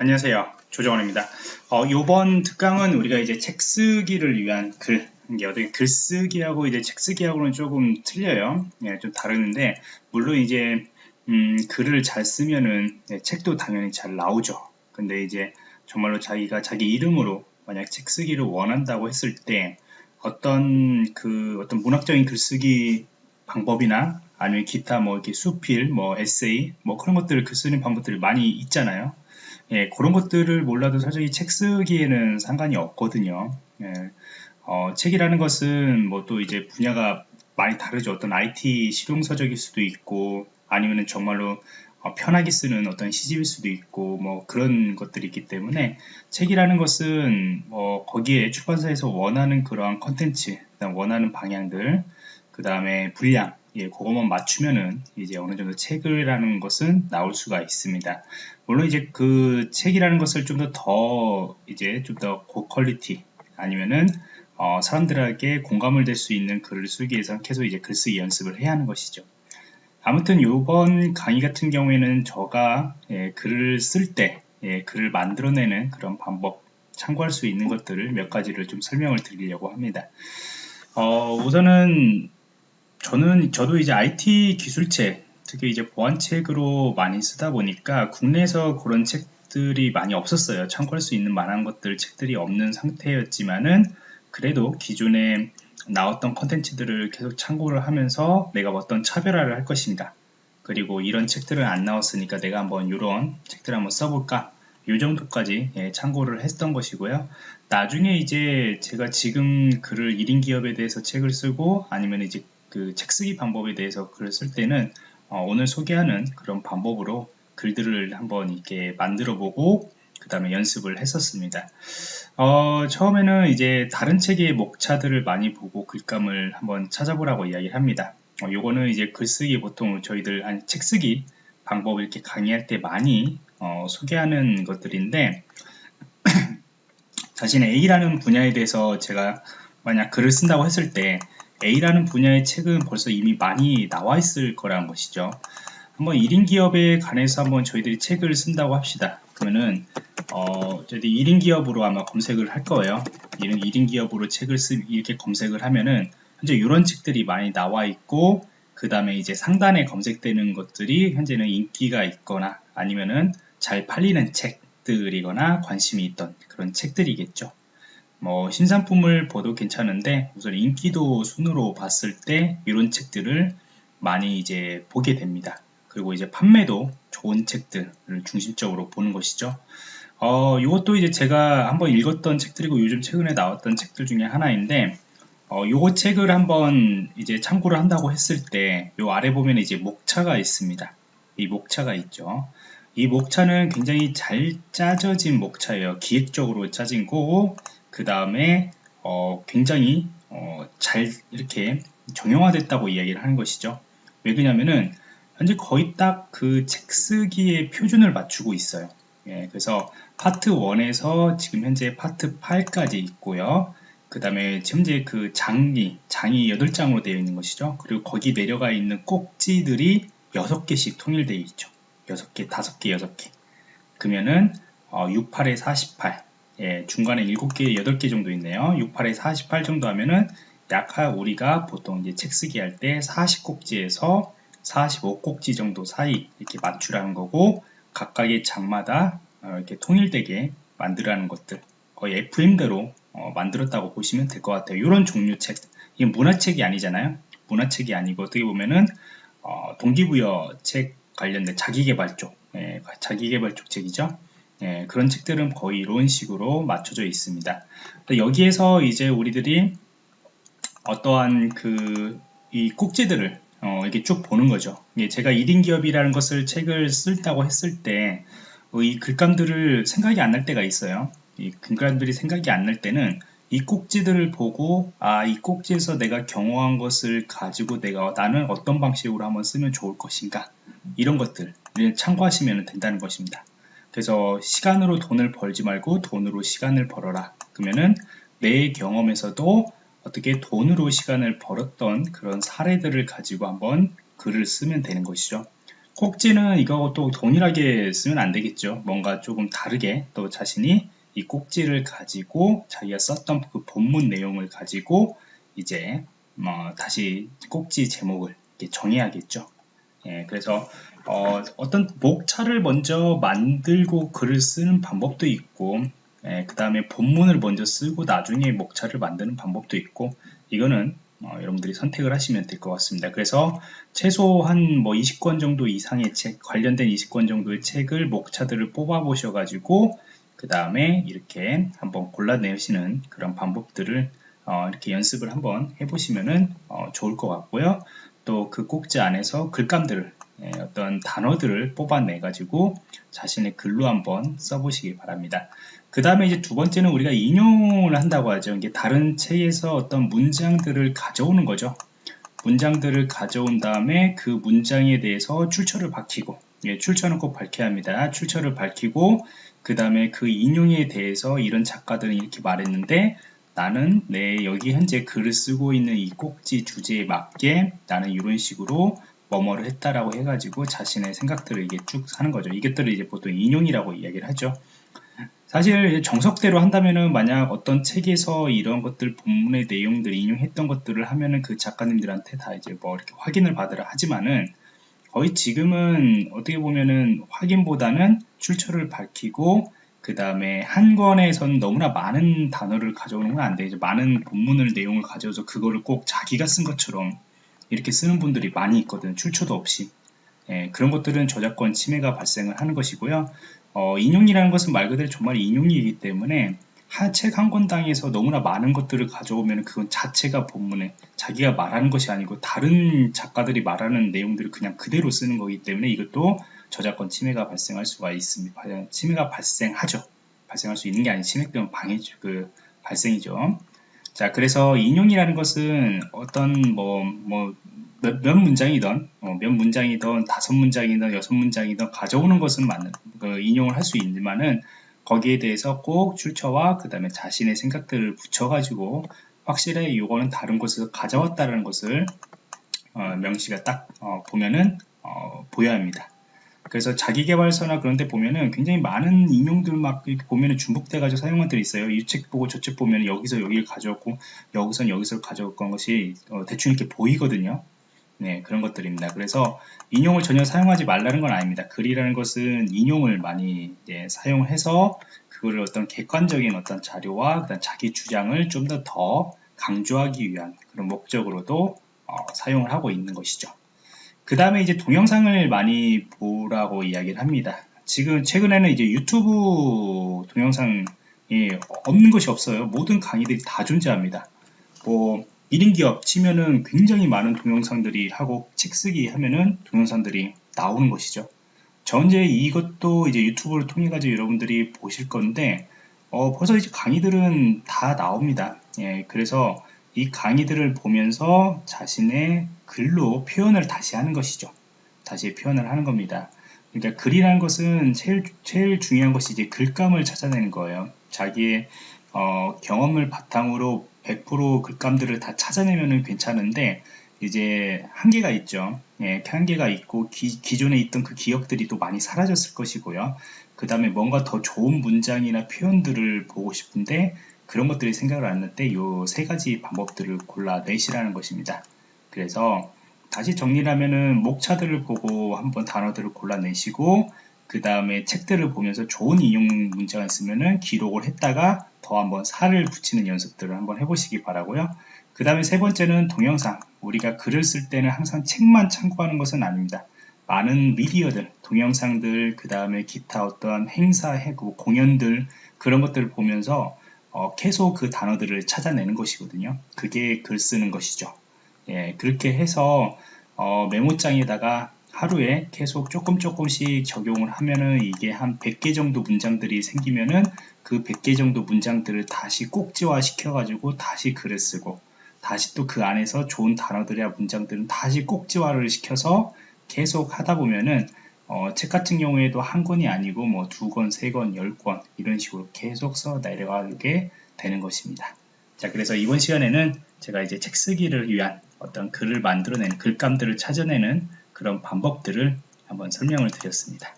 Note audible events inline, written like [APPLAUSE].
안녕하세요. 조정원입니다. 어, 이번 특강은 우리가 이제 책 쓰기를 위한 글, 이게 어떻게 글쓰기하고 이제 책 쓰기하고는 조금 틀려요. 예, 좀 다르는데, 물론 이제, 음, 글을 잘 쓰면은, 예, 책도 당연히 잘 나오죠. 근데 이제, 정말로 자기가 자기 이름으로 만약 책 쓰기를 원한다고 했을 때, 어떤 그, 어떤 문학적인 글쓰기 방법이나, 아니면 기타 뭐 이렇게 수필, 뭐 에세이, 뭐 그런 것들을 글 쓰는 방법들이 많이 있잖아요. 예, 그런 것들을 몰라도 사실 책 쓰기에는 상관이 없거든요. 예, 어, 책이라는 것은 뭐 또 이제 분야가 많이 다르죠. 어떤 IT 실용서적일 수도 있고 아니면은 정말로 어, 편하게 쓰는 어떤 시집일 수도 있고 뭐 그런 것들이 있기 때문에 책이라는 것은 뭐 거기에 출판사에서 원하는 그러한 컨텐츠, 원하는 방향들, 그 다음에 분량 예, 그것만 맞추면은 이제 어느 정도 책이라는 것은 나올 수가 있습니다. 물론 이제 그 책이라는 것을 좀 더더 이제 좀 더 고퀄리티 아니면은 어, 사람들에게 공감을 될 수 있는 글을 쓰기 위해서 계속 이제 글쓰기 연습을 해야 하는 것이죠. 아무튼 이번 강의 같은 경우에는 저가 예, 글을 쓸때 예, 글을 만들어내는 그런 방법 참고할 수 있는 것들을 몇 가지를 좀 설명을 드리려고 합니다. 어, 우선은 저는 저도 이제 IT 기술책 특히 이제 보안책으로 많이 쓰다 보니까 국내에서 그런 책들이 많이 없었어요. 참고할 수 있는 만한 것들 책들이 없는 상태였지만은 그래도 기존에 나왔던 컨텐츠들을 계속 참고를 하면서 내가 어떤 차별화를 할 것인가 그리고 이런 책들은 안 나왔으니까 내가 한번 이런 책들 한번 써볼까 이 정도까지 예, 참고를 했던 것이고요. 나중에 이제 제가 지금 글을 1인 기업에 대해서 책을 쓰고 아니면 이제 그 책 쓰기 방법에 대해서 글을 쓸 때는 어, 오늘 소개하는 그런 방법으로 글들을 한번 이렇게 만들어 보고 그 다음에 연습을 했었습니다. 어, 처음에는 이제 다른 책의 목차들을 많이 보고 글감을 한번 찾아보라고 이야기를 합니다. 어, 요거는 이제 글쓰기 보통 저희들 아니 책쓰기 방법을 이렇게 강의할 때 많이 어, 소개하는 것들인데 [CLEARS THROAT] 자신의 A라는 분야에 대해서 제가 만약 글을 쓴다고 했을 때 A라는 분야의 책은 벌써 이미 많이 나와 있을 거라는 것이죠. 한번 1인 기업에 관해서 한번 저희들이 책을 쓴다고 합시다. 그러면은 어, 저희들이 1인 기업으로 아마 검색을 할 거예요. 이런 1인 기업으로 책을 쓰 이렇게 검색을 하면은 현재 이런 책들이 많이 나와 있고 그 다음에 이제 상단에 검색되는 것들이 현재는 인기가 있거나 아니면은 잘 팔리는 책들이거나 관심이 있던 그런 책들이겠죠. 뭐 신상품을 보도 괜찮은데 우선 인기도 순으로 봤을 때 이런 책들을 많이 이제 보게 됩니다. 그리고 이제 판매도 좋은 책들을 중심적으로 보는 것이죠. 어, 이것도 이제 제가 한번 읽었던 책들이고 요즘 최근에 나왔던 책들 중에 하나인데 어, 요거 책을 한번 이제 참고를 한다고 했을 때 요 아래 보면 이제 목차가 있습니다. 이 목차가 있죠. 이 목차는 굉장히 잘 짜져진 목차예요. 기획적으로 짜진 거고 그 다음에 어, 굉장히 어, 잘 이렇게 정형화됐다고 이야기를 하는 것이죠. 왜 그러냐면은 현재 거의 딱 그 책 쓰기의 표준을 맞추고 있어요. 예, 그래서 파트 1에서 지금 현재 파트 8까지 있고요. 그 다음에 현재 그 장이, 장이 8장으로 되어 있는 것이죠. 그리고 거기 내려가 있는 꼭지들이 6개씩 통일되어 있죠. 6개, 5개, 6개. 그러면은 어, 68에 48, 예, 중간에 7개, 8개 정도 있네요. 68에 48 정도 하면은 약 우리가 보통 이제 책 쓰기 할 때 40꼭지에서 45꼭지 정도 사이 이렇게 맞추라는 거고 각각의 장마다 어, 이렇게 통일되게 만들라는 것들 거의 FM대로 어, 만들었다고 보시면 될 것 같아요. 이런 종류 책 이게 문화책이 아니잖아요. 문화책이 아니고 어떻게 보면은 어, 동기부여 책 관련된 자기개발 쪽 예, 자기개발 쪽 책이죠. 예, 그런 책들은 거의 이런 식으로 맞춰져 있습니다. 여기에서 이제 우리들이 어떠한 그 이 꼭지들을 어, 이렇게 쭉 보는 거죠. 예, 제가 1인 기업이라는 것을 책을 쓸다고 했을 때 이 글감들을 생각이 안 날 때가 있어요. 이 글감들이 생각이 안 날 때는 이 꼭지들을 보고 아 이 꼭지에서 내가 경험한 것을 가지고 내가 나는 어떤 방식으로 한번 쓰면 좋을 것인가 이런 것들을 참고하시면 된다는 것입니다. 그래서 시간으로 돈을 벌지 말고 돈으로 시간을 벌어라. 그러면은 내 경험에서도 어떻게 돈으로 시간을 벌었던 그런 사례들을 가지고 한번 글을 쓰면 되는 것이죠. 꼭지는 이거 또 동일하게 쓰면 안 되겠죠. 뭔가 조금 다르게 또 자신이 이 꼭지를 가지고 자기가 썼던 그 본문 내용을 가지고 이제 뭐 다시 꼭지 제목을 정해야겠죠. 예, 그래서 어, 떤 목차를 먼저 만들고 글을 쓰는 방법도 있고 예, 그 다음에 본문을 먼저 쓰고 나중에 목차를 만드는 방법도 있고 이거는 어, 여러분들이 선택을 하시면 될 것 같습니다. 그래서 최소한 뭐 20권 정도 이상의 책, 관련된 20권 정도의 책을 목차들을 뽑아 보셔가지고 그 다음에 이렇게 한번 골라내시는 그런 방법들을 어, 이렇게 연습을 한번 해보시면은 어, 좋을 것 같고요. 또 그 꼭지 안에서 글감들을 예, 어떤 단어들을 뽑아내 가지고 자신의 글로 한번 써보시기 바랍니다. 그 다음에 이제 두 번째는 우리가 인용을 한다고 하죠. 이게 다른 책에서 어떤 문장들을 가져오는 거죠. 문장들을 가져온 다음에 그 문장에 대해서 출처를 밝히고 예, 출처는 꼭 밝혀야 합니다. 출처를 밝히고 그 다음에 그 인용에 대해서 이런 작가들은 이렇게 말했는데 나는 내 여기 현재 글을 쓰고 있는 이 꼭지 주제에 맞게 나는 이런 식으로 뭐뭐를 했다라고 해가지고 자신의 생각들을 이게 쭉 하는 거죠. 이것들을 이제 보통 인용이라고 이야기를 하죠. 사실 정석대로 한다면은 만약 어떤 책에서 이런 것들 본문의 내용들 인용했던 것들을 하면은 그 작가님들한테 다 이제 뭐 이렇게 확인을 받으라 하지만은 거의 지금은 어떻게 보면은 확인보다는 출처를 밝히고 그 다음에 한 권에선 너무나 많은 단어를 가져오는 건안 되죠. 많은 본문을 내용을 가져와서 그거를 꼭 자기가 쓴 것처럼 이렇게 쓰는 분들이 많이 있거든. 출처도 없이. 예, 그런 것들은 저작권 침해가 발생을 하는 것이고요. 어, 인용이라는 것은 말 그대로 정말 인용이기 때문에 책한 권당에서 너무나 많은 것들을 가져오면 그건 자체가 본문에 자기가 말하는 것이 아니고 다른 작가들이 말하는 내용들을 그냥 그대로 쓰는 거기 때문에 이것도 저작권 침해가 발생할 수가 있습니다. 침해가 발생하죠. 발생할 수 있는 게 아니 침해 때문에 방해죠. 그 발생이죠. 자, 그래서 인용이라는 것은 어떤 뭐, 뭐, 몇, 몇 문장이든, 어, 몇 문장이든, 다섯 문장이든, 여섯 문장이든 가져오는 것은 맞는, 그 인용을 할 수 있지만은 거기에 대해서 꼭 출처와 그 다음에 자신의 생각들을 붙여가지고 확실히 이거는 다른 곳에서 가져왔다는 것을 어, 명시가 딱 어, 보면은 어, 보여야 합니다. 그래서 자기개발서나 그런 데 보면은 굉장히 많은 인용들 막 이렇게 보면은 중복돼 가지고 사용한 것들이 있어요. 이 책 보고 저 책 보면 여기서 여기를 가져왔고 여기선 여기서 가져왔던 것이 어, 대충 이렇게 보이거든요. 네, 그런 것들입니다. 그래서 인용을 전혀 사용하지 말라는 건 아닙니다. 글이라는 것은 인용을 많이 예, 사용해서 그거를 어떤 객관적인 어떤 자료와 그다음 자기 주장을 좀 더더 더 강조하기 위한 그런 목적으로도 어, 사용을 하고 있는 것이죠. 그 다음에 이제 동영상을 많이 보라고 이야기를 합니다. 지금 최근에는 이제 유튜브 동영상이 없는 것이 없어요. 모든 강의들이 다 존재합니다. 뭐 1인 기업 치면은 굉장히 많은 동영상들이 하고 책 쓰기 하면은 동영상들이 나오는 것이죠. 전제 이것도 이제 유튜브를 통해 가지고 여러분들이 보실 건데 어, 벌써 이제 강의들은 다 나옵니다. 예, 그래서 이 강의들을 보면서 자신의 글로 표현을 다시 하는 것이죠. 다시 표현을 하는 겁니다. 그러니까 글이라는 것은 제일, 제일 중요한 것이 이제 글감을 찾아내는 거예요. 자기의 어, 경험을 바탕으로 100% 글감들을 다 찾아내면 괜찮은데 이제 한계가 있죠. 예, 한계가 있고 기, 존에 있던 그 기억들이 또 많이 사라졌을 것이고요. 그 다음에 뭔가 더 좋은 문장이나 표현들을 보고 싶은데 그런 것들이 생각을 안날때이세 가지 방법들을 골라내시라는 것입니다. 그래서 다시 정리를 하면은 목차들을 보고 한번 단어들을 골라내시고 그 다음에 책들을 보면서 좋은 인용 문제가 있으면은 기록을 했다가 더 한번 살을 붙이는 연습들을 한번 해보시기 바라고요. 그 다음에 세 번째는 동영상. 우리가 글을 쓸 때는 항상 책만 참고하는 것은 아닙니다. 많은 미디어들, 동영상들, 그 다음에 기타 어떠한 행사, 해고, 공연들 그런 것들을 보면서 어, 계속 그 단어들을 찾아내는 것이거든요. 그게 글 쓰는 것이죠. 예, 그렇게 해서 어, 메모장에다가 하루에 계속 조금 조금씩 적용을 하면은 이게 한 100개 정도 문장들이 생기면은 그 100개 정도 문장들을 다시 꼭지화 시켜가지고 다시 글을 쓰고 다시 또 그 안에서 좋은 단어들이나 문장들은 다시 꼭지화를 시켜서 계속 하다 보면은 어, 책 같은 경우에도 한 권이 아니고 뭐 두 권, 세 권, 열 권 이런 식으로 계속 써 내려가게 되는 것입니다. 자, 그래서 이번 시간에는 제가 이제 책 쓰기를 위한 어떤 글을 만들어내는 글감들을 찾아내는 그런 방법들을 한번 설명을 드렸습니다.